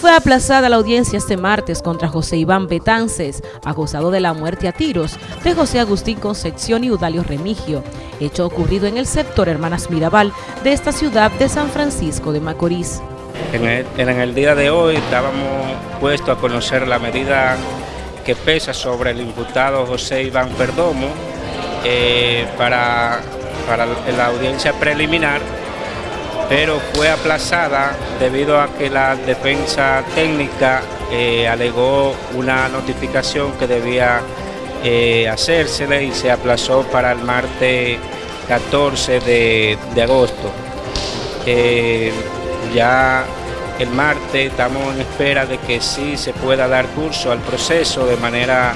Fue aplazada la audiencia este martes contra José Iván Betances, acusado de la muerte a tiros de José Agustín Concepción y Udalio Remigio, hecho ocurrido en el sector Hermanas Mirabal de esta ciudad de San Francisco de Macorís. En el, día de hoy estábamos puestos a conocer la medida que pesa sobre el imputado José Iván Perdomo eh, para, para la audiencia preliminar pero fue aplazada debido a que la defensa técnica eh, alegó una notificación que debía eh, hacérsele y se aplazó para el martes 14 de, agosto. Eh, ya el martes estamos en espera de que sí se pueda dar curso al proceso de manera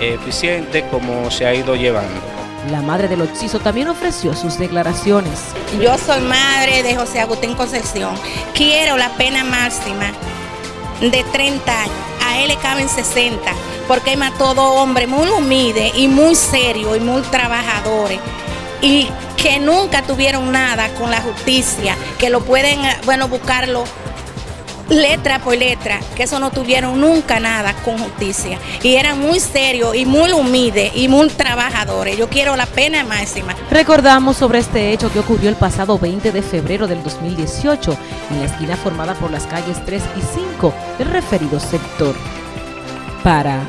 eficiente como se ha ido llevando. La madre del occiso también ofreció sus declaraciones. Yo soy madre de José Agustín Concepción. Quiero la pena máxima de 30 años. A él le caben 60, porque es todo hombre muy humilde y muy serio y muy trabajadores. Y que nunca tuvieron nada con la justicia, que lo pueden, bueno, buscarlo letra por letra, que eso no tuvieron nunca nada con justicia. Y eran muy serios y muy humildes y muy trabajadores. Yo quiero la pena máxima. Recordamos sobre este hecho que ocurrió el pasado 20 de febrero del 2018 en la esquina formada por las calles 3 y 5 del referido sector. Para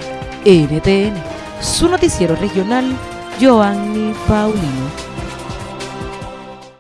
NTN, su noticiero regional, Joanny Paulino.